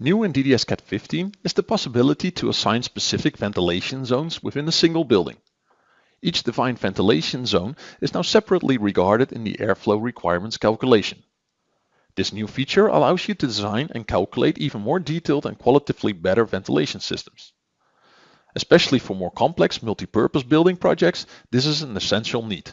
New in DDS-CAD 15 is the possibility to assign specific ventilation zones within a single building. Each defined ventilation zone is now separately regarded in the airflow requirements calculation. This new feature allows you to design and calculate even more detailed and qualitatively better ventilation systems. Especially for more complex multi-purpose building projects, this is an essential need.